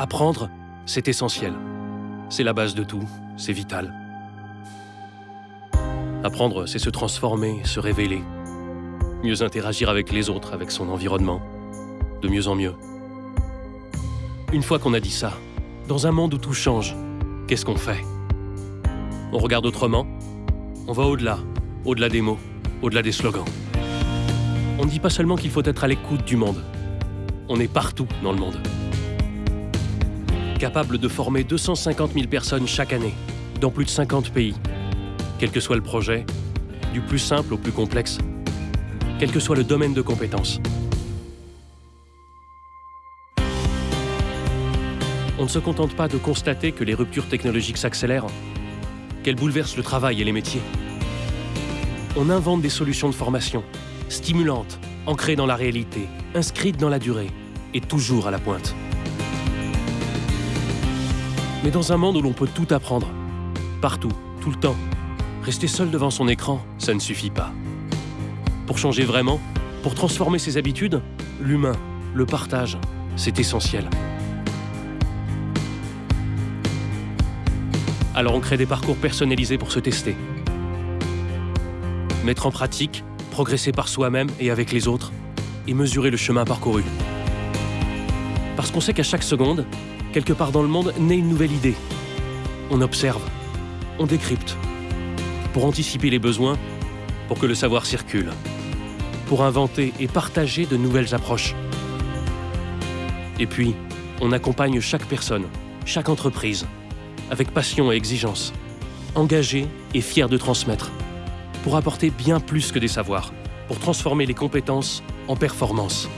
Apprendre, c'est essentiel. C'est la base de tout, c'est vital. Apprendre, c'est se transformer, se révéler, mieux interagir avec les autres, avec son environnement, de mieux en mieux. Une fois qu'on a dit ça, dans un monde où tout change, qu'est-ce qu'on fait? On regarde autrement? On va au-delà, au-delà des mots, au-delà des slogans. On ne dit pas seulement qu'il faut être à l'écoute du monde, on est partout dans le monde. Capable de former 250 000 personnes chaque année, dans plus de 50 pays, quel que soit le projet, du plus simple au plus complexe, quel que soit le domaine de compétences. On ne se contente pas de constater que les ruptures technologiques s'accélèrent, qu'elles bouleversent le travail et les métiers. On invente des solutions de formation, stimulantes, ancrées dans la réalité, inscrites dans la durée, et toujours à la pointe. Mais dans un monde où l'on peut tout apprendre, partout, tout le temps, rester seul devant son écran, ça ne suffit pas. Pour changer vraiment, pour transformer ses habitudes, l'humain, le partage, c'est essentiel. Alors on crée des parcours personnalisés pour se tester. Mettre en pratique, progresser par soi-même et avec les autres, et mesurer le chemin parcouru. Parce qu'on sait qu'à chaque seconde, quelque part dans le monde, naît une nouvelle idée. On observe, on décrypte, pour anticiper les besoins, pour que le savoir circule, pour inventer et partager de nouvelles approches. Et puis, on accompagne chaque personne, chaque entreprise, avec passion et exigence, engagé et fier de transmettre, pour apporter bien plus que des savoirs, pour transformer les compétences en performances.